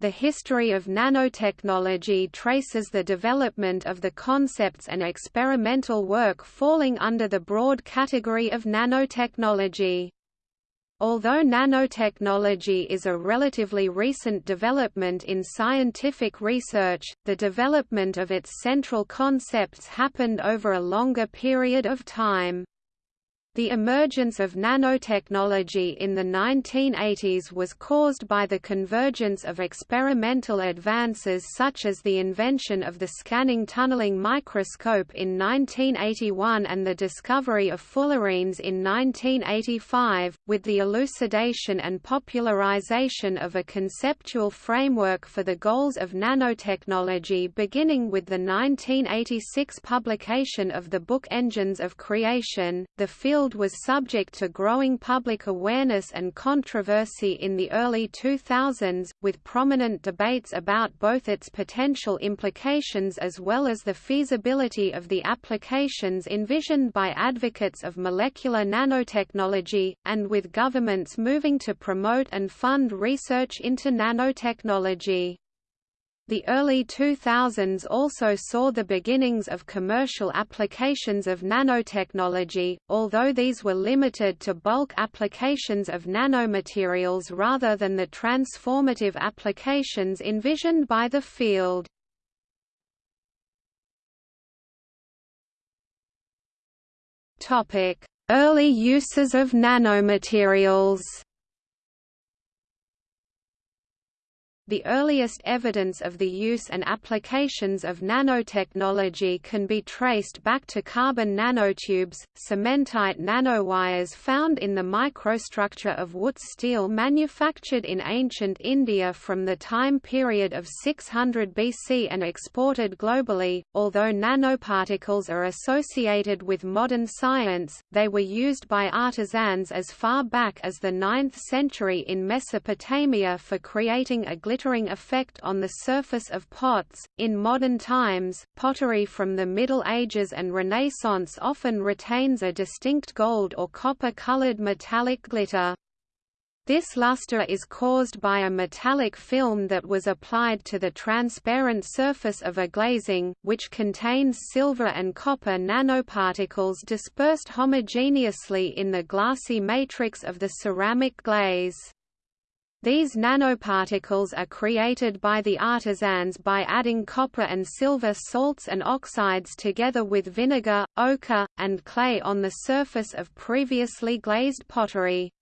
The history of nanotechnology traces the development of the concepts and experimental work falling under the broad category of nanotechnology. Although nanotechnology is a relatively recent development in scientific research, the development of its central concepts happened over a longer period of time. The emergence of nanotechnology in the 1980s was caused by the convergence of experimental advances such as the invention of the scanning tunneling microscope in 1981 and the discovery of fullerenes in 1985, with the elucidation and popularization of a conceptual framework for the goals of nanotechnology beginning with the 1986 publication of the book Engines of Creation. The field field was subject to growing public awareness and controversy in the early 2000s, with prominent debates about both its potential implications as well as the feasibility of the applications envisioned by advocates of molecular nanotechnology, and with governments moving to promote and fund research into nanotechnology. The early 2000s also saw the beginnings of commercial applications of nanotechnology, although these were limited to bulk applications of nanomaterials rather than the transformative applications envisioned by the field. Early uses of nanomaterials The earliest evidence of the use and applications of nanotechnology can be traced back to carbon nanotubes, cementite nanowires found in the microstructure of Wootz steel manufactured in ancient India from the time period of 600 BC and exported globally. Although nanoparticles are associated with modern science, they were used by artisans as far back as the 9th century in Mesopotamia for creating a glitter glittering effect on the surface of pots. In modern times, pottery from the Middle Ages and Renaissance often retains a distinct gold or copper colored metallic glitter. This luster is caused by a metallic film that was applied to the transparent surface of a glazing, which contains silver and copper nanoparticles dispersed homogeneously in the glassy matrix of the ceramic glaze. These nanoparticles are created by the artisans by adding copper and silver salts and oxides together with vinegar, ochre, and clay on the surface of previously glazed pottery.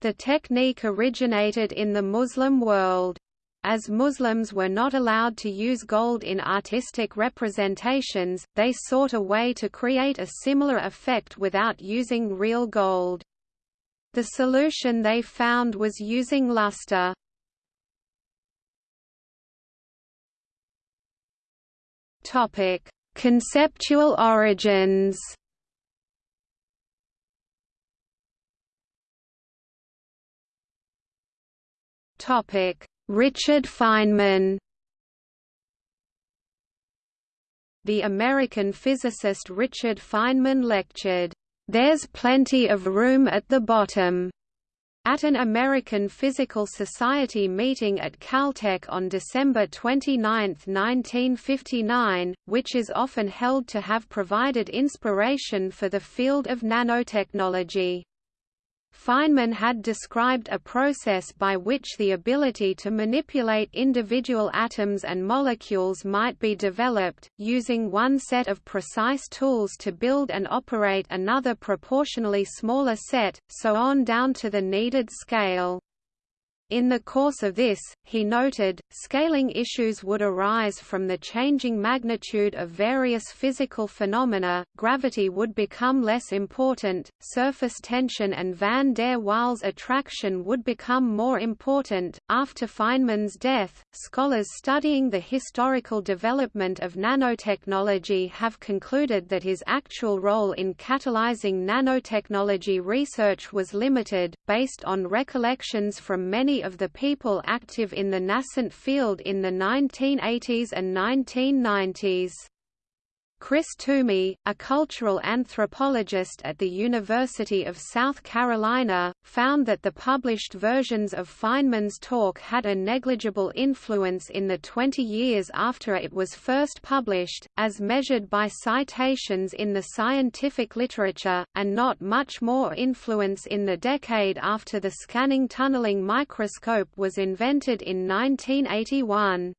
The technique originated in the Muslim world. As Muslims were not allowed to use gold in artistic representations, they sought a way to create a similar effect without using real gold. The solution they found was using luster. Topic: Conceptual origins. Topic: Richard Feynman. The American physicist Richard Feynman lectured there's plenty of room at the bottom. At an American Physical Society meeting at Caltech on December 29, 1959, which is often held to have provided inspiration for the field of nanotechnology. Feynman had described a process by which the ability to manipulate individual atoms and molecules might be developed, using one set of precise tools to build and operate another proportionally smaller set, so on down to the needed scale. In the course of this, he noted, scaling issues would arise from the changing magnitude of various physical phenomena, gravity would become less important, surface tension and van der Waals attraction would become more important. After Feynman's death, scholars studying the historical development of nanotechnology have concluded that his actual role in catalyzing nanotechnology research was limited, based on recollections from many of the people active in the nascent field in the 1980s and 1990s. Chris Toumey, a cultural anthropologist at the University of South Carolina, found that the published versions of Feynman's talk had a negligible influence in the 20 years after it was first published, as measured by citations in the scientific literature, and not much more influence in the decade after the scanning tunneling microscope was invented in 1981.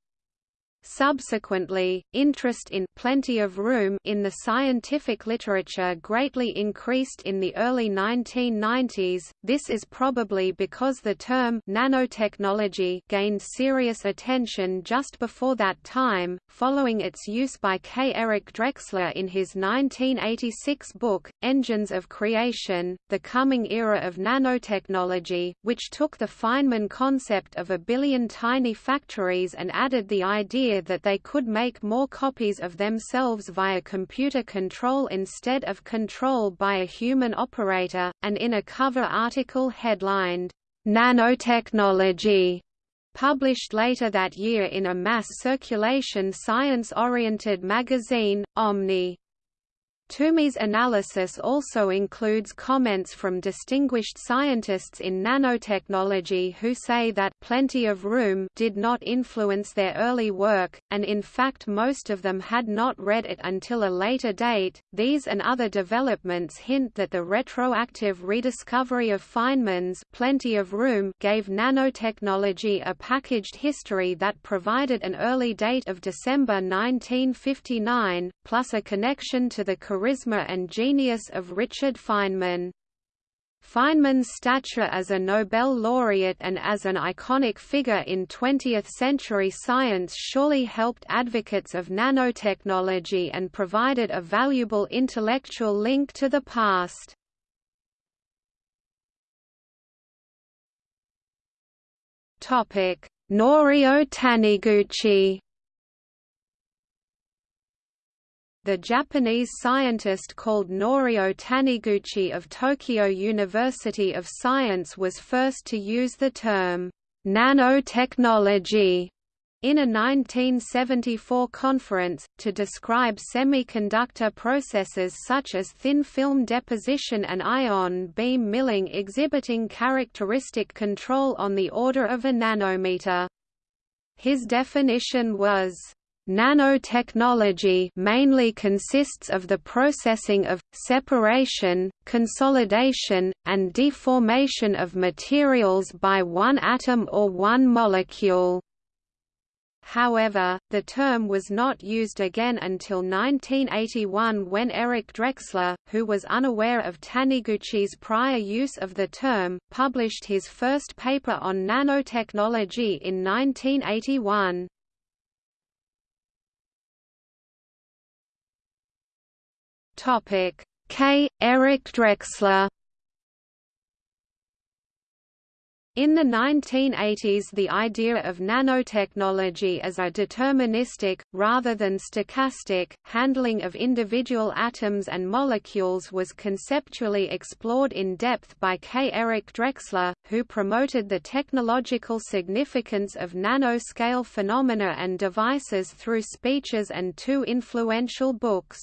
Subsequently, interest in plenty of room in the scientific literature greatly increased in the early 1990s. This is probably because the term nanotechnology gained serious attention just before that time, following its use by K. Eric Drexler in his 1986 book, Engines of Creation, The Coming Era of Nanotechnology, which took the Feynman concept of a billion tiny factories and added the idea idea that they could make more copies of themselves via computer control instead of control by a human operator, and in a cover article headlined, Nanotechnology, published later that year in a mass circulation science-oriented magazine, Omni. Toumey's analysis also includes comments from distinguished scientists in nanotechnology who say that plenty of room did not influence their early work, and in fact most of them had not read it until a later date. These and other developments hint that the retroactive rediscovery of Feynman's plenty of room gave nanotechnology a packaged history that provided an early date of December 1959, plus a connection to the charisma and genius of Richard Feynman. Feynman's stature as a Nobel laureate and as an iconic figure in 20th-century science surely helped advocates of nanotechnology and provided a valuable intellectual link to the past. Norio Taniguchi The Japanese scientist called Norio Taniguchi of Tokyo University of Science was first to use the term nanotechnology in a 1974 conference, to describe semiconductor processes such as thin film deposition and ion beam milling exhibiting characteristic control on the order of a nanometer. His definition was Nanotechnology mainly consists of the processing of, separation, consolidation, and deformation of materials by one atom or one molecule. However, the term was not used again until 1981 when Eric Drexler, who was unaware of Taniguchi's prior use of the term, published his first paper on nanotechnology in 1981. Topic K. Eric Drexler In the 1980s the idea of nanotechnology as a deterministic, rather than stochastic, handling of individual atoms and molecules was conceptually explored in depth by K. Eric Drexler, who promoted the technological significance of nanoscale phenomena and devices through speeches and two influential books.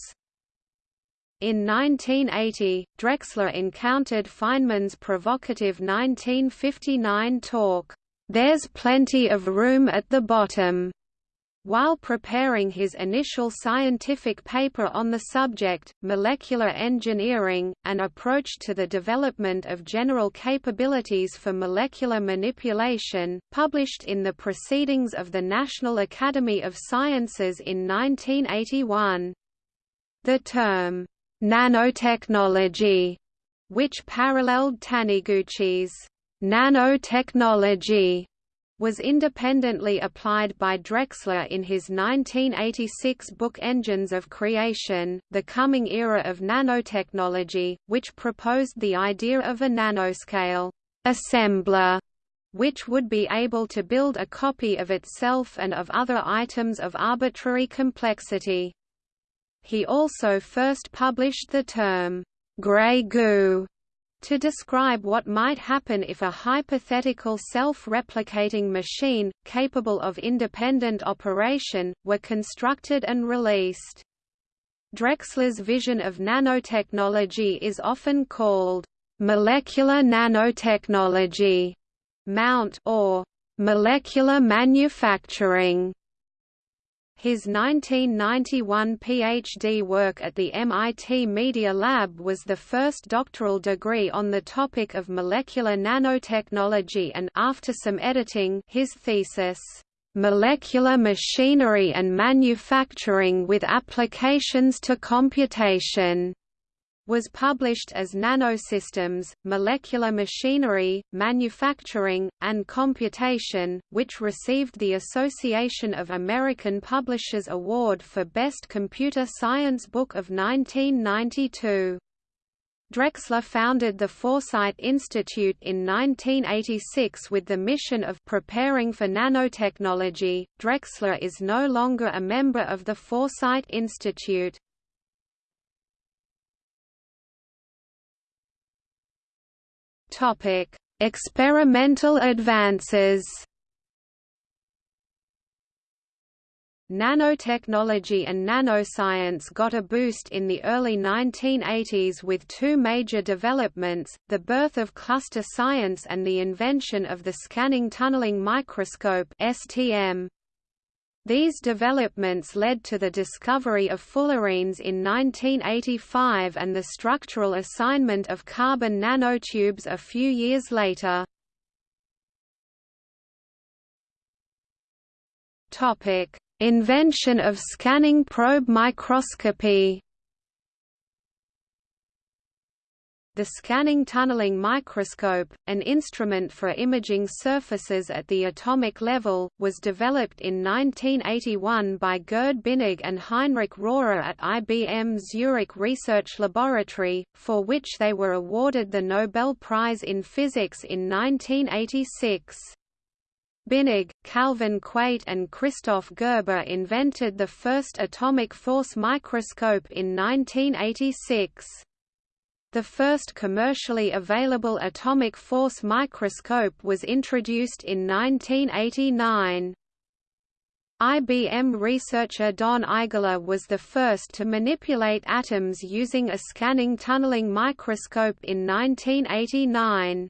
In 1980, Drexler encountered Feynman's provocative 1959 talk, "'There's Plenty of Room at the Bottom' While preparing his initial scientific paper on the subject, Molecular Engineering, an approach to the development of general capabilities for molecular manipulation, published in the Proceedings of the National Academy of Sciences in 1981. The term, nanotechnology, which paralleled Taniguchi's nanotechnology, was independently applied by Drexler in his 1986 book Engines of Creation, The Coming Era of Nanotechnology, which proposed the idea of a nanoscale assembler which would be able to build a copy of itself and of other items of arbitrary complexity. He also first published the term, grey goo» to describe what might happen if a hypothetical self-replicating machine, capable of independent operation, were constructed and released. Drexler's vision of nanotechnology is often called molecular nanotechnology, mount or molecular manufacturing. His 1991 PhD work at the MIT Media Lab was the first doctoral degree on the topic of molecular nanotechnology and after some editing his thesis molecular machinery and manufacturing with applications to computation was published as Nanosystems, Molecular Machinery, Manufacturing, and Computation, which received the Association of American Publishers Award for Best Computer Science Book of 1992. Drexler founded the Foresight Institute in 1986 with the mission of preparing for nanotechnology. Drexler is no longer a member of the Foresight Institute. Topic: Experimental advances. Nanotechnology and nanoscience got a boost in the early 1980s with two major developments, the birth of cluster science and the invention of the scanning tunneling microscope STM. These developments led to the discovery of fullerenes in 1985 and the structural assignment of carbon nanotubes a few years later. Invention of scanning probe microscopy The scanning tunneling microscope, an instrument for imaging surfaces at the atomic level, was developed in 1981 by Gerd Binnig and Heinrich Rohrer at IBM Zurich Research Laboratory, for which they were awarded the Nobel Prize in Physics in 1986. Binnig, Calvin Quate and Christoph Gerber invented the first atomic force microscope in 1986. The first commercially available atomic force microscope was introduced in 1989. IBM researcher Don Eigler was the first to manipulate atoms using a scanning tunneling microscope in 1989.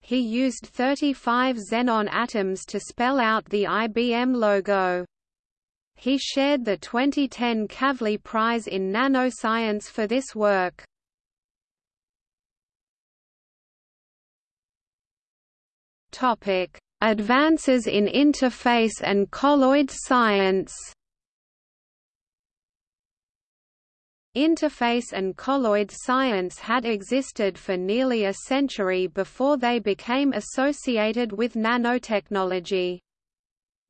He used 35 xenon atoms to spell out the IBM logo. He shared the 2010 Kavli Prize in Nanoscience for this work. Topic: Advances in interface and colloid science. Interface and colloid science had existed for nearly a century before they became associated with nanotechnology.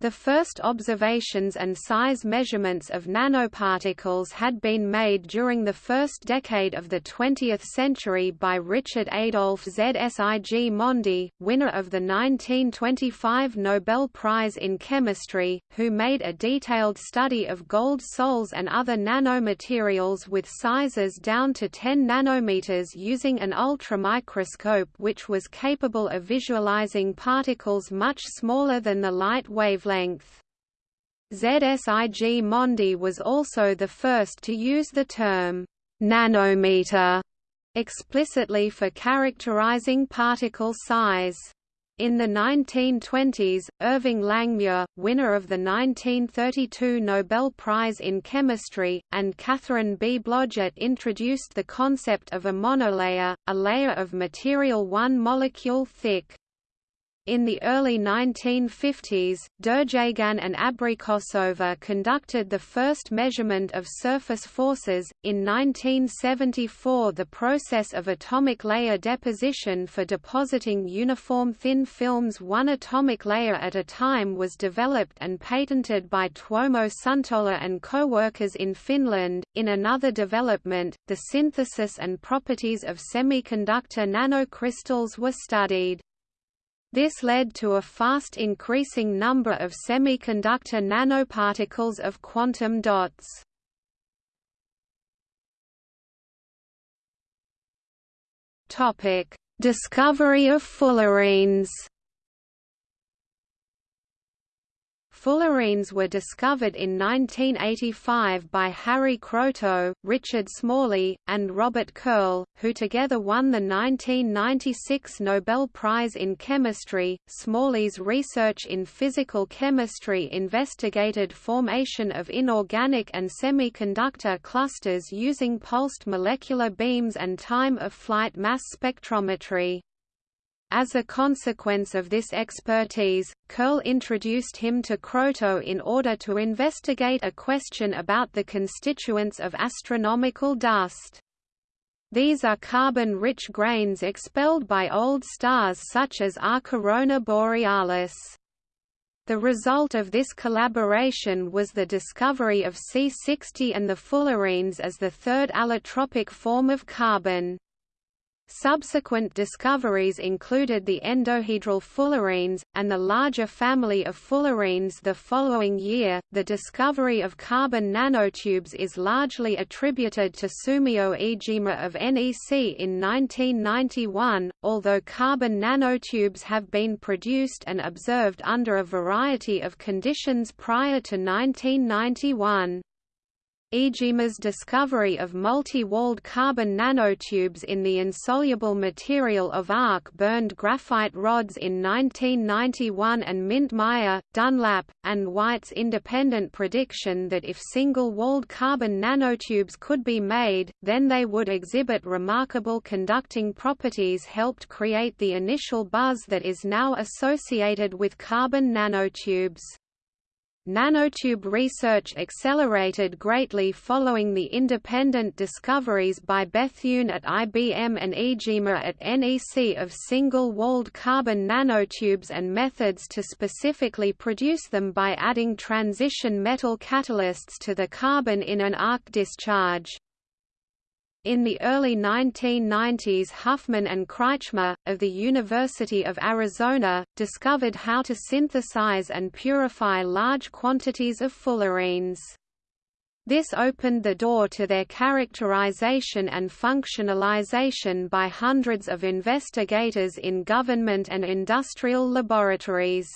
The first observations and size measurements of nanoparticles had been made during the first decade of the 20th century by Richard Adolf Zsigmondy, winner of the 1925 Nobel Prize in Chemistry, who made a detailed study of gold sols and other nanomaterials with sizes down to 10 nanometers using an ultramicroscope which was capable of visualizing particles much smaller than the light wavelength length. Zsigmondy was also the first to use the term nanometer explicitly for characterizing particle size. In the 1920s, Irving Langmuir, winner of the 1932 Nobel Prize in Chemistry, and Katharine B. Blodgett introduced the concept of a monolayer, a layer of material one molecule thick. In the early 1950s, Derjaguin and Abrikosova conducted the first measurement of surface forces. In 1974, the process of atomic layer deposition for depositing uniform thin films one atomic layer at a time was developed and patented by Tuomo Suntola and co-workers in Finland. In another development, the synthesis and properties of semiconductor nanocrystals were studied. This led to a fast increasing number of semiconductor nanoparticles of quantum dots. Topic: Discovery of fullerenes. Fullerenes were discovered in 1985 by Harry Kroto, Richard Smalley, and Robert Curl, who together won the 1996 Nobel Prize in Chemistry. Smalley's research in physical chemistry investigated formation of inorganic and semiconductor clusters using pulsed molecular beams and time-of-flight mass spectrometry. As a consequence of this expertise, Curl introduced him to Kroto in order to investigate a question about the constituents of astronomical dust. These are carbon-rich grains expelled by old stars such as R Corona Borealis. The result of this collaboration was the discovery of C60 and the fullerenes as the third allotropic form of carbon. Subsequent discoveries included the endohedral fullerenes, and the larger family of fullerenes the following year. The discovery of carbon nanotubes is largely attributed to Sumio Iijima of NEC in 1991, although carbon nanotubes have been produced and observed under a variety of conditions prior to 1991. Iijima's discovery of multi-walled carbon nanotubes in the insoluble material of arc-burned graphite rods in 1991 and Mintmire, Dunlap, and White's independent prediction that if single-walled carbon nanotubes could be made, then they would exhibit remarkable conducting properties helped create the initial buzz that is now associated with carbon nanotubes. Nanotube research accelerated greatly following the independent discoveries by Bethune at IBM and Iijima at NEC of single-walled carbon nanotubes and methods to specifically produce them by adding transition metal catalysts to the carbon in an arc discharge. In the early 1990s Huffman and Kretschmer, of the University of Arizona, discovered how to synthesize and purify large quantities of fullerenes. This opened the door to their characterization and functionalization by hundreds of investigators in government and industrial laboratories.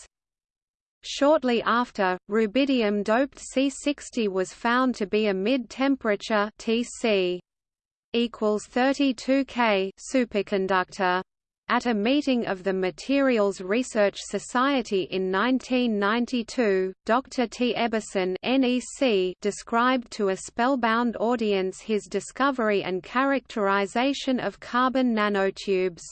Shortly after, rubidium-doped C60 was found to be a mid-temperature equals 32 K superconductor. At a meeting of the Materials Research Society in 1992, Dr. T. Ebbesen NEC described to a spellbound audience his discovery and characterization of carbon nanotubes.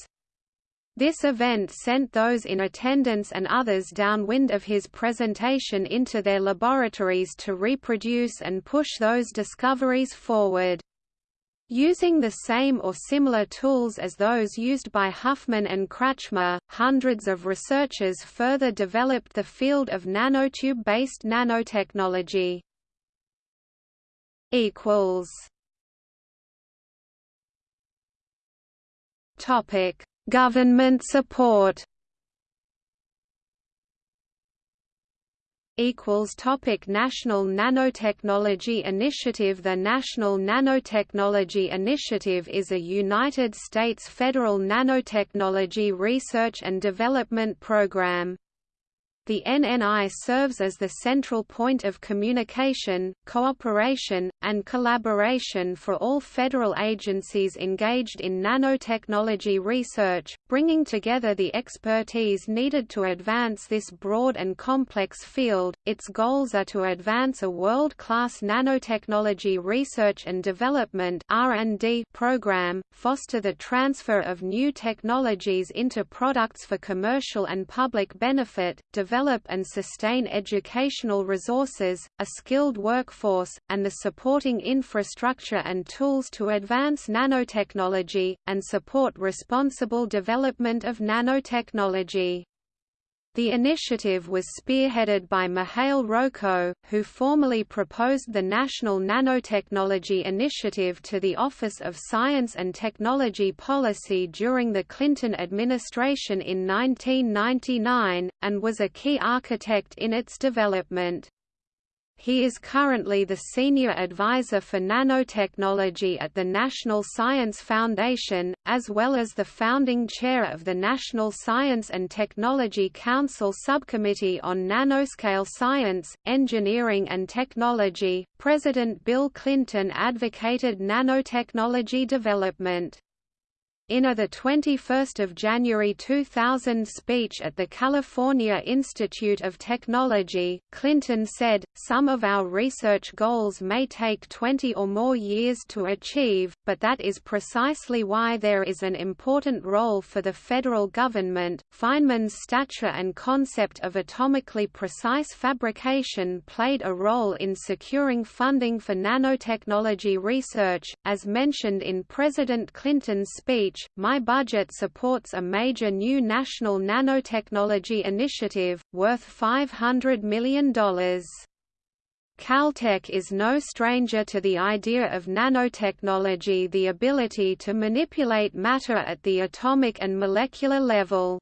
This event sent those in attendance and others downwind of his presentation into their laboratories to reproduce and push those discoveries forward. Using the same or similar tools as those used by Huffman and Kretschmer, hundreds of researchers further developed the field of nanotube-based nanotechnology. Government support. Equals topic National Nanotechnology Initiative The National Nanotechnology Initiative is a United States federal nanotechnology research and development program. The NNI serves as the central point of communication, cooperation, and collaboration for all federal agencies engaged in nanotechnology research, bringing together the expertise needed to advance this broad and complex field. Its goals are to advance a world-class nanotechnology research and development (R&D) program, foster the transfer of new technologies into products for commercial and public benefit, develop and sustain educational resources, a skilled workforce, and the supporting infrastructure and tools to advance nanotechnology, and support responsible development of nanotechnology. The initiative was spearheaded by Mihail Roco, who formally proposed the National Nanotechnology Initiative to the Office of Science and Technology Policy during the Clinton administration in 1999, and was a key architect in its development. He is currently the Senior Advisor for Nanotechnology at the National Science Foundation, as well as the founding chair of the National Science and Technology Council Subcommittee on Nanoscale Science, Engineering and Technology. President Bill Clinton advocated nanotechnology development. In a 21 January 2000 speech at the California Institute of Technology, Clinton said, Some of our research goals may take 20 or more years to achieve, but that is precisely why there is an important role for the federal government. Feynman's stature and concept of atomically precise fabrication played a role in securing funding for nanotechnology research, as mentioned in President Clinton's speech my budget supports a major new national nanotechnology initiative, worth $500 million. Caltech is no stranger to the idea of nanotechnology the ability to manipulate matter at the atomic and molecular level.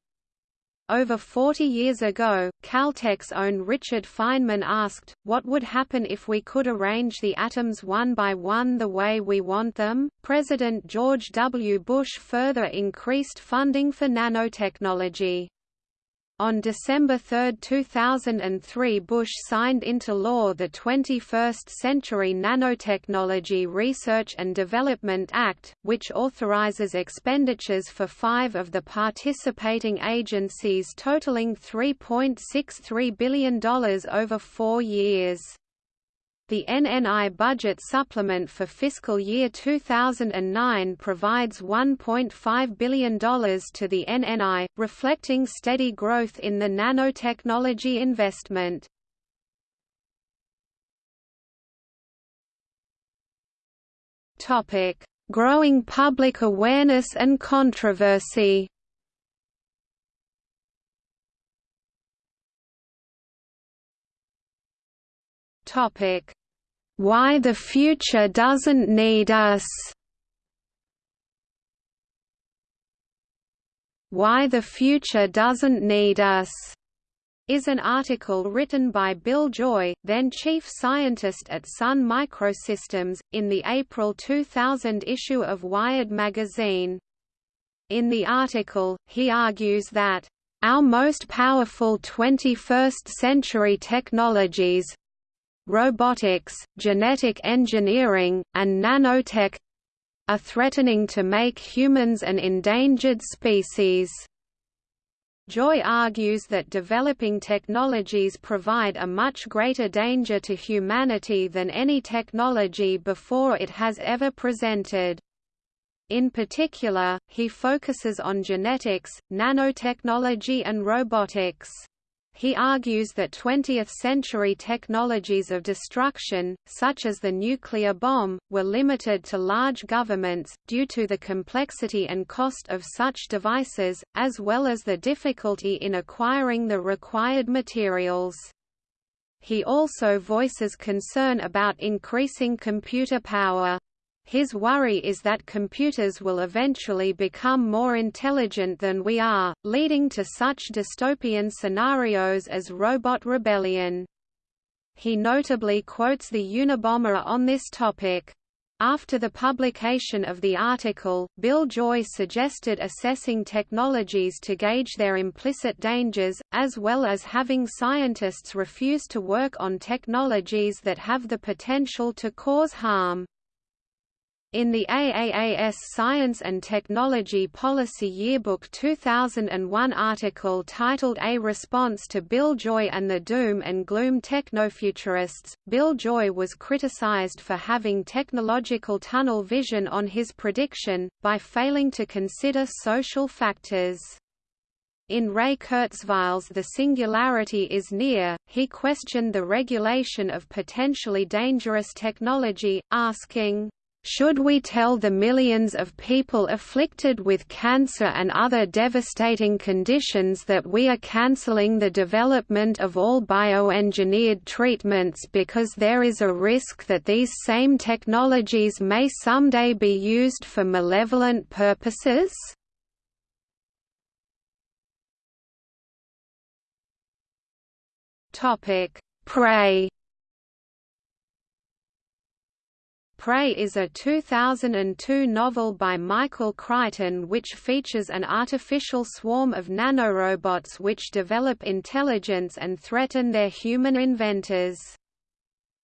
Over 40 years ago, Caltech's own Richard Feynman asked, what would happen if we could arrange the atoms one by one the way we want them? President George W. Bush further increased funding for nanotechnology. On December 3, 2003 Bush signed into law the 21st Century Nanotechnology Research and Development Act, which authorizes expenditures for five of the participating agencies totaling $3.63 billion over four years. The NNI budget supplement for fiscal year 2009 provides $1.5 billion to the NNI, reflecting steady growth in the nanotechnology investment. Growing public awareness and controversy Topic why the Future Doesn't Need Us Why the Future Doesn't Need Us is an article written by Bill Joy, then chief scientist at Sun Microsystems, in the April 2000 issue of Wired magazine. In the article, he argues that, "...our most powerful 21st-century technologies, robotics, genetic engineering, and nanotech are threatening to make humans an endangered species. Joy argues that developing technologies provide a much greater danger to humanity than any technology before it has ever presented. In particular, he focuses on genetics, nanotechnology and robotics. He argues that 20th-century technologies of destruction, such as the nuclear bomb, were limited to large governments, due to the complexity and cost of such devices, as well as the difficulty in acquiring the required materials. He also voices concern about increasing computer power. His worry is that computers will eventually become more intelligent than we are, leading to such dystopian scenarios as robot rebellion. He notably quotes the Unabomber on this topic. After the publication of the article, Bill Joy suggested assessing technologies to gauge their implicit dangers, as well as having scientists refuse to work on technologies that have the potential to cause harm. In the AAAS Science and Technology Policy Yearbook 2001 article titled A Response to Bill Joy and the Doom and Gloom Technofuturists, Bill Joy was criticized for having technological tunnel vision on his prediction, by failing to consider social factors. In Ray Kurzweil's The Singularity is Near, he questioned the regulation of potentially dangerous technology, asking, should we tell the millions of people afflicted with cancer and other devastating conditions that we are cancelling the development of all bioengineered treatments because there is a risk that these same technologies may someday be used for malevolent purposes? Prey Prey is a 2002 novel by Michael Crichton which features an artificial swarm of nanorobots which develop intelligence and threaten their human inventors.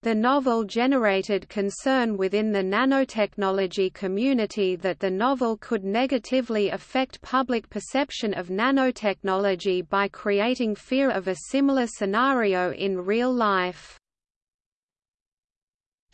The novel generated concern within the nanotechnology community that the novel could negatively affect public perception of nanotechnology by creating fear of a similar scenario in real life.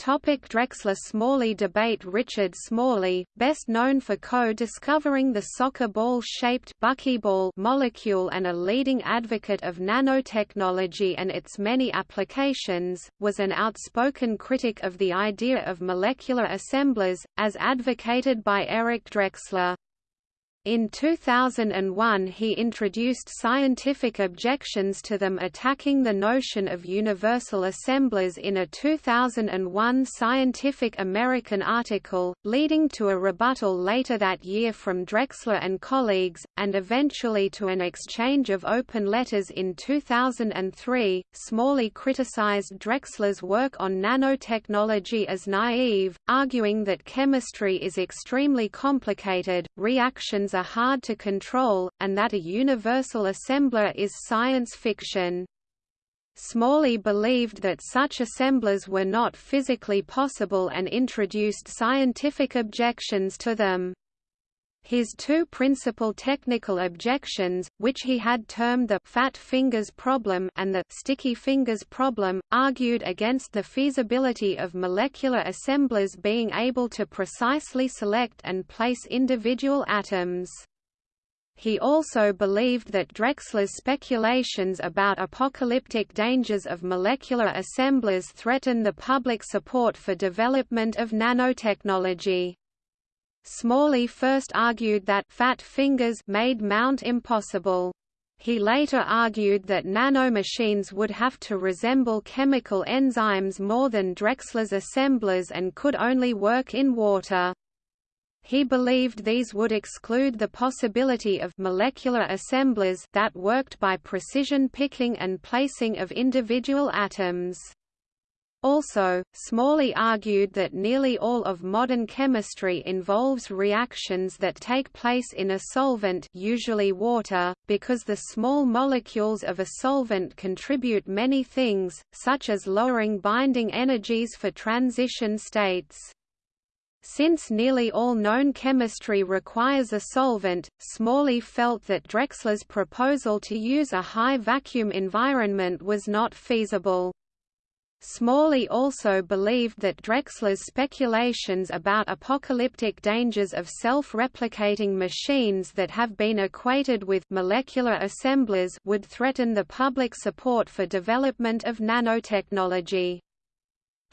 Topic Drexler Smalley debate Richard Smalley, best known for co-discovering the soccer ball-shaped buckyball molecule and a leading advocate of nanotechnology and its many applications, was an outspoken critic of the idea of molecular assemblers, as advocated by Eric Drexler. In 2001 he introduced scientific objections to them attacking the notion of universal assemblers in a 2001 Scientific American article, leading to a rebuttal later that year from Drexler and colleagues, and eventually to an exchange of open letters in 2003. Smalley criticized Drexler's work on nanotechnology as naive, arguing that chemistry is extremely complicated, reactions are hard to control, and that a universal assembler is science fiction. Smalley believed that such assemblers were not physically possible and introduced scientific objections to them. His two principal technical objections, which he had termed the fat fingers problem and the sticky fingers problem, argued against the feasibility of molecular assemblers being able to precisely select and place individual atoms. He also believed that Drexler's speculations about apocalyptic dangers of molecular assemblers threatened the public support for development of nanotechnology. Smalley first argued that fat fingers made Mount impossible. He later argued that nanomachines would have to resemble chemical enzymes more than Drexler's assemblers and could only work in water. He believed these would exclude the possibility of molecular assemblers that worked by precision picking and placing of individual atoms. Also, Smalley argued that nearly all of modern chemistry involves reactions that take place in a solvent usually water, because the small molecules of a solvent contribute many things, such as lowering binding energies for transition states. Since nearly all known chemistry requires a solvent, Smalley felt that Drexler's proposal to use a high vacuum environment was not feasible. Smalley also believed that Drexler's speculations about apocalyptic dangers of self-replicating machines that have been equated with molecular assemblers would threaten the public support for development of nanotechnology.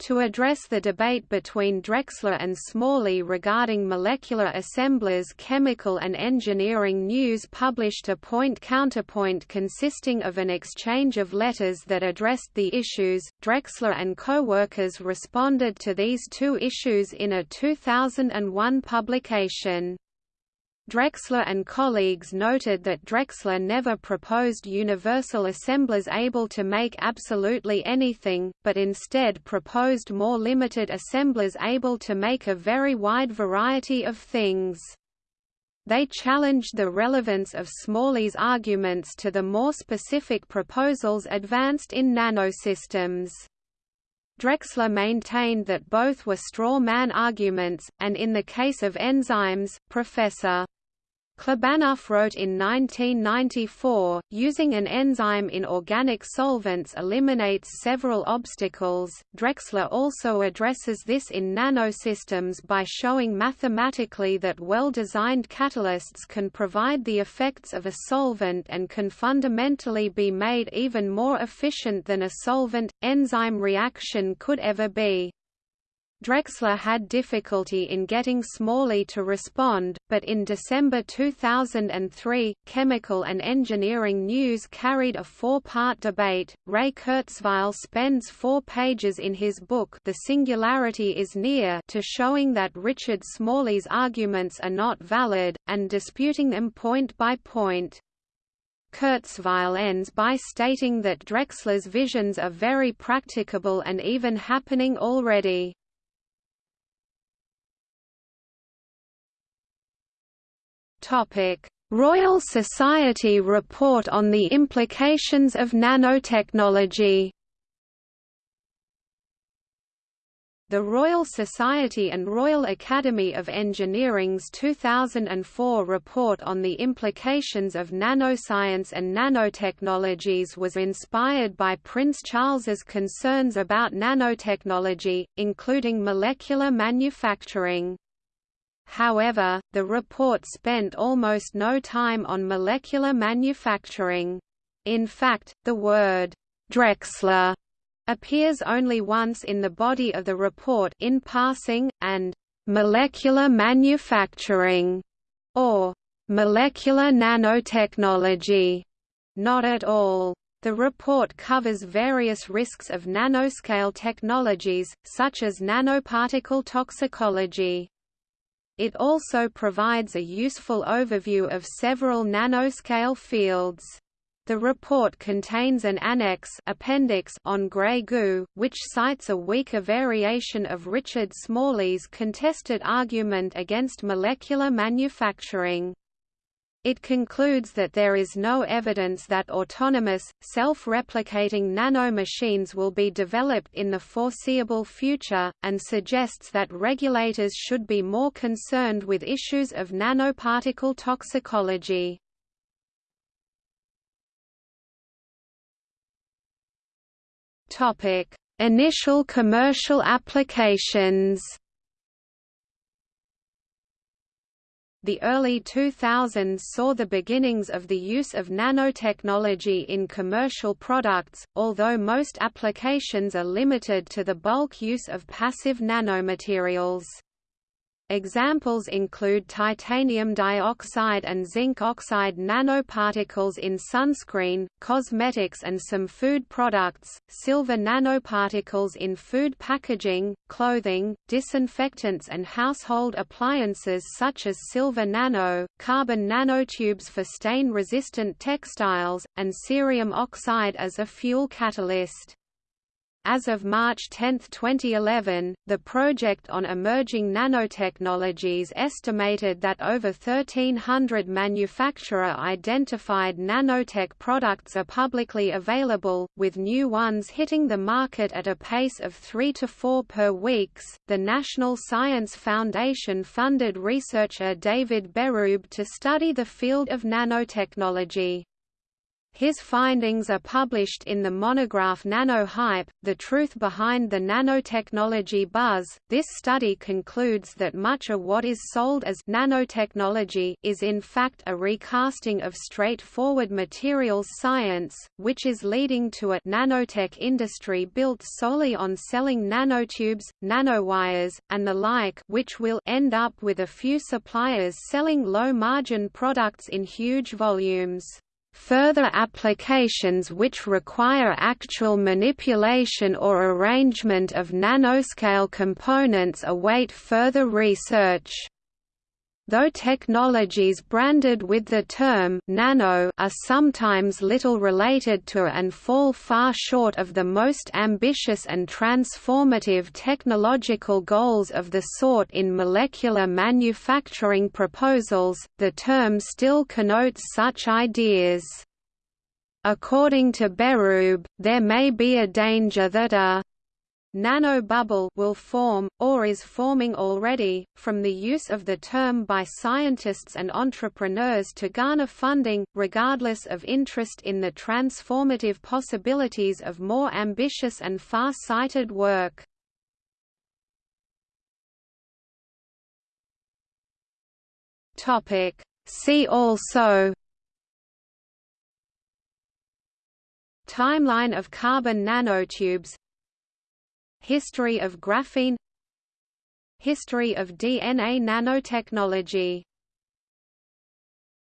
To address the debate between Drexler and Smalley regarding molecular assemblers Chemical and Engineering News published a point-counterpoint consisting of an exchange of letters that addressed the issues. Drexler and co-workers responded to these two issues in a 2001 publication. Drexler and colleagues noted that Drexler never proposed universal assemblers able to make absolutely anything, but instead proposed more limited assemblers able to make a very wide variety of things. They challenged the relevance of Smalley's arguments to the more specific proposals advanced in nanosystems. Drexler maintained that both were straw man arguments, and in the case of enzymes, Professor. Klibanov wrote in 1994, using an enzyme in organic solvents eliminates several obstacles. Drexler also addresses this in nanosystems by showing mathematically that well-designed catalysts can provide the effects of a solvent and can fundamentally be made even more efficient than a solvent-enzyme reaction could ever be. Drexler had difficulty in getting Smalley to respond, but in December 2003, Chemical and Engineering News carried a four-part debate. Ray Kurzweil spends four pages in his book The Singularity is Near to showing that Richard Smalley's arguments are not valid, and disputing them point by point. Kurzweil ends by stating that Drexler's visions are very practicable and even happening already. Royal Society report on the implications of nanotechnology. The Royal Society and Royal Academy of Engineering's 2004 report on the implications of nanoscience and nanotechnologies was inspired by Prince Charles's concerns about nanotechnology, including molecular manufacturing. However, the report spent almost no time on molecular manufacturing. In fact, the word Drexler appears only once in the body of the report in passing, and molecular manufacturing, or molecular nanotechnology, not at all. The report covers various risks of nanoscale technologies, such as nanoparticle toxicology. It also provides a useful overview of several nanoscale fields. The report contains an annex appendix on grey goo, which cites a weaker variation of Richard Smalley's contested argument against molecular manufacturing. It concludes that there is no evidence that autonomous, self-replicating nanomachines will be developed in the foreseeable future, and suggests that regulators should be more concerned with issues of nanoparticle toxicology. Initial commercial applications. The early 2000s saw the beginnings of the use of nanotechnology in commercial products, although most applications are limited to the bulk use of passive nanomaterials. Examples include titanium dioxide and zinc oxide nanoparticles in sunscreen, cosmetics and some food products, silver nanoparticles in food packaging, clothing, disinfectants and household appliances such as silver nano, carbon nanotubes for stain-resistant textiles, and cerium oxide as a fuel catalyst. As of March 10, 2011, the Project on Emerging Nanotechnologies estimated that over 1,300 manufacturer-identified nanotech products are publicly available, with new ones hitting the market at a pace of 3 to 4 per weeks. The National Science Foundation funded researcher David Berube to study the field of nanotechnology. His findings are published in the monograph Nanohype, The Truth Behind the Nanotechnology Buzz. This study concludes that much of what is sold as nanotechnology is in fact a recasting of straightforward materials science, which is leading to a nanotech industry built solely on selling nanotubes, nanowires, and the like, which will end up with a few suppliers selling low-margin products in huge volumes. Further applications which require actual manipulation or arrangement of nanoscale components await further research. Though technologies branded with the term «nano» are sometimes little related to and fall far short of the most ambitious and transformative technological goals of the sort in molecular manufacturing proposals, the term still connotes such ideas. According to Berube, there may be a danger that a nanobubble will form, or is forming already, from the use of the term by scientists and entrepreneurs to garner funding, regardless of interest in the transformative possibilities of more ambitious and far-sighted work. See also Timeline of carbon nanotubes History of graphene. History of DNA nanotechnology